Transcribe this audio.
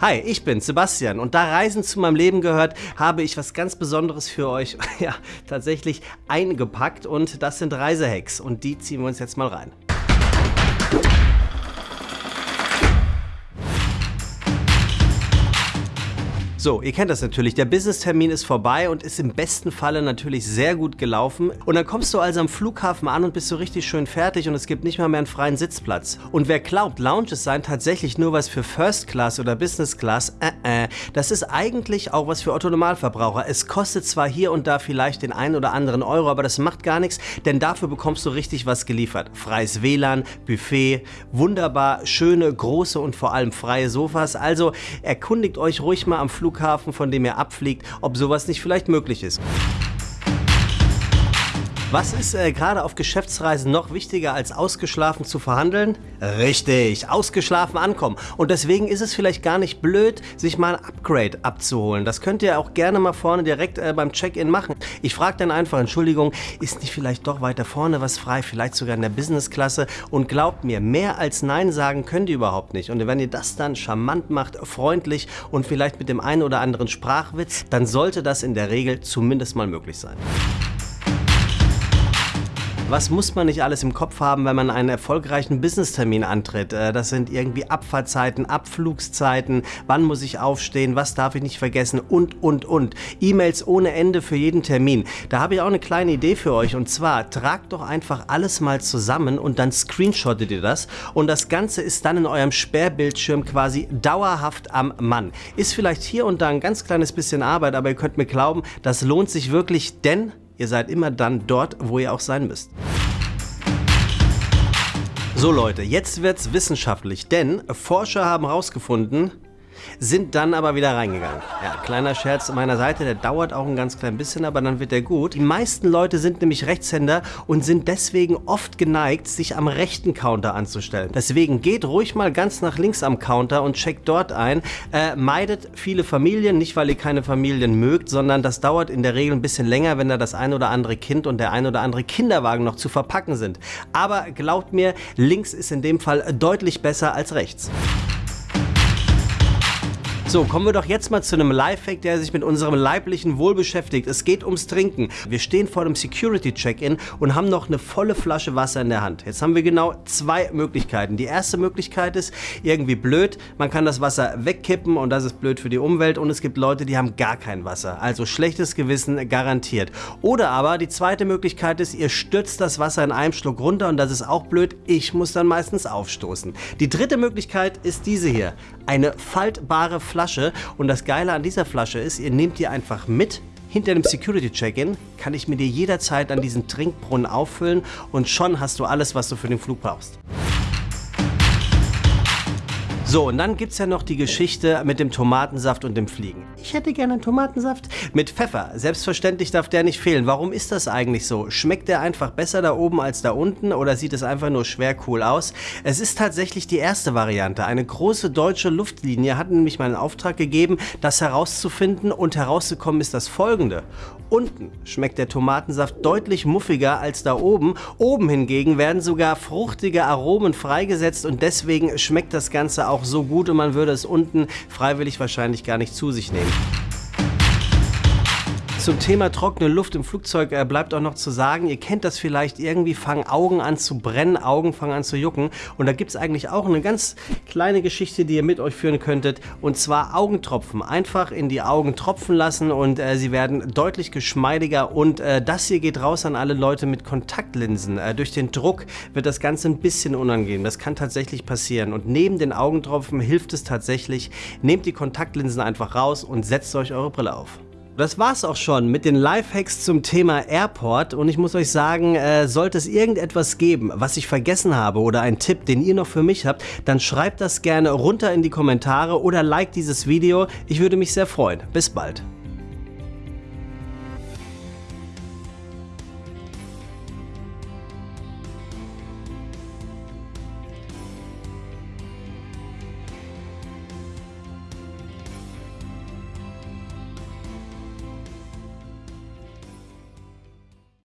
Hi, ich bin Sebastian und da Reisen zu meinem Leben gehört, habe ich was ganz Besonderes für euch, ja, tatsächlich eingepackt und das sind Reisehacks und die ziehen wir uns jetzt mal rein. So, ihr kennt das natürlich. Der Business-Termin ist vorbei und ist im besten Falle natürlich sehr gut gelaufen. Und dann kommst du also am Flughafen an und bist so richtig schön fertig und es gibt nicht mal mehr einen freien Sitzplatz. Und wer glaubt, Lounges seien tatsächlich nur was für First Class oder Business Class, äh, äh, das ist eigentlich auch was für Otto-Normalverbraucher. Es kostet zwar hier und da vielleicht den einen oder anderen Euro, aber das macht gar nichts, denn dafür bekommst du richtig was geliefert. Freies WLAN, Buffet, wunderbar schöne, große und vor allem freie Sofas. Also erkundigt euch ruhig mal am Flughafen Flughafen, von dem er abfliegt, ob sowas nicht vielleicht möglich ist. Was ist äh, gerade auf Geschäftsreisen noch wichtiger als ausgeschlafen zu verhandeln? Richtig, ausgeschlafen ankommen. Und deswegen ist es vielleicht gar nicht blöd, sich mal ein Upgrade abzuholen. Das könnt ihr auch gerne mal vorne direkt äh, beim Check-in machen. Ich frage dann einfach, Entschuldigung, ist nicht vielleicht doch weiter vorne was frei, vielleicht sogar in der Business-Klasse? Und glaubt mir, mehr als Nein sagen könnt ihr überhaupt nicht. Und wenn ihr das dann charmant macht, freundlich und vielleicht mit dem einen oder anderen Sprachwitz, dann sollte das in der Regel zumindest mal möglich sein. Was muss man nicht alles im Kopf haben, wenn man einen erfolgreichen Business-Termin antritt? Äh, das sind irgendwie Abfahrtzeiten, Abflugszeiten, wann muss ich aufstehen, was darf ich nicht vergessen und, und, und. E-Mails ohne Ende für jeden Termin. Da habe ich auch eine kleine Idee für euch und zwar tragt doch einfach alles mal zusammen und dann screenshottet ihr das und das Ganze ist dann in eurem Sperrbildschirm quasi dauerhaft am Mann. Ist vielleicht hier und da ein ganz kleines bisschen Arbeit, aber ihr könnt mir glauben, das lohnt sich wirklich, denn Ihr seid immer dann dort, wo ihr auch sein müsst. So Leute, jetzt wird's wissenschaftlich, denn Forscher haben herausgefunden, sind dann aber wieder reingegangen. Ja, kleiner Scherz meiner Seite, der dauert auch ein ganz klein bisschen, aber dann wird der gut. Die meisten Leute sind nämlich Rechtshänder und sind deswegen oft geneigt, sich am rechten Counter anzustellen. Deswegen geht ruhig mal ganz nach links am Counter und checkt dort ein. Äh, meidet viele Familien, nicht weil ihr keine Familien mögt, sondern das dauert in der Regel ein bisschen länger, wenn da das ein oder andere Kind und der ein oder andere Kinderwagen noch zu verpacken sind. Aber glaubt mir, links ist in dem Fall deutlich besser als rechts. So, kommen wir doch jetzt mal zu einem Lifehack, der sich mit unserem leiblichen Wohl beschäftigt. Es geht ums Trinken. Wir stehen vor dem Security-Check-In und haben noch eine volle Flasche Wasser in der Hand. Jetzt haben wir genau zwei Möglichkeiten. Die erste Möglichkeit ist irgendwie blöd. Man kann das Wasser wegkippen und das ist blöd für die Umwelt. Und es gibt Leute, die haben gar kein Wasser. Also schlechtes Gewissen garantiert. Oder aber die zweite Möglichkeit ist, ihr stürzt das Wasser in einem Schluck runter und das ist auch blöd. Ich muss dann meistens aufstoßen. Die dritte Möglichkeit ist diese hier. Eine faltbare Flasche Flasche. Und das Geile an dieser Flasche ist, ihr nehmt die einfach mit hinter dem Security Check-In kann ich mir dir jederzeit an diesen Trinkbrunnen auffüllen und schon hast du alles, was du für den Flug brauchst. So, und dann gibt es ja noch die Geschichte mit dem Tomatensaft und dem Fliegen. Ich hätte gerne einen Tomatensaft mit Pfeffer. Selbstverständlich darf der nicht fehlen. Warum ist das eigentlich so? Schmeckt der einfach besser da oben als da unten oder sieht es einfach nur schwer cool aus? Es ist tatsächlich die erste Variante. Eine große deutsche Luftlinie hat nämlich mal einen Auftrag gegeben, das herauszufinden und herauszukommen ist das folgende. Unten schmeckt der Tomatensaft deutlich muffiger als da oben. Oben hingegen werden sogar fruchtige Aromen freigesetzt und deswegen schmeckt das Ganze auch so gut und man würde es unten freiwillig wahrscheinlich gar nicht zu sich nehmen. Zum Thema trockene Luft im Flugzeug äh, bleibt auch noch zu sagen, ihr kennt das vielleicht, irgendwie fangen Augen an zu brennen, Augen fangen an zu jucken und da gibt es eigentlich auch eine ganz kleine Geschichte, die ihr mit euch führen könntet und zwar Augentropfen. Einfach in die Augen tropfen lassen und äh, sie werden deutlich geschmeidiger und äh, das hier geht raus an alle Leute mit Kontaktlinsen. Äh, durch den Druck wird das Ganze ein bisschen unangenehm, das kann tatsächlich passieren und neben den Augentropfen hilft es tatsächlich, nehmt die Kontaktlinsen einfach raus und setzt euch eure Brille auf. Das war's auch schon mit den Lifehacks zum Thema Airport und ich muss euch sagen, äh, sollte es irgendetwas geben, was ich vergessen habe oder einen Tipp, den ihr noch für mich habt, dann schreibt das gerne runter in die Kommentare oder like dieses Video. Ich würde mich sehr freuen. Bis bald.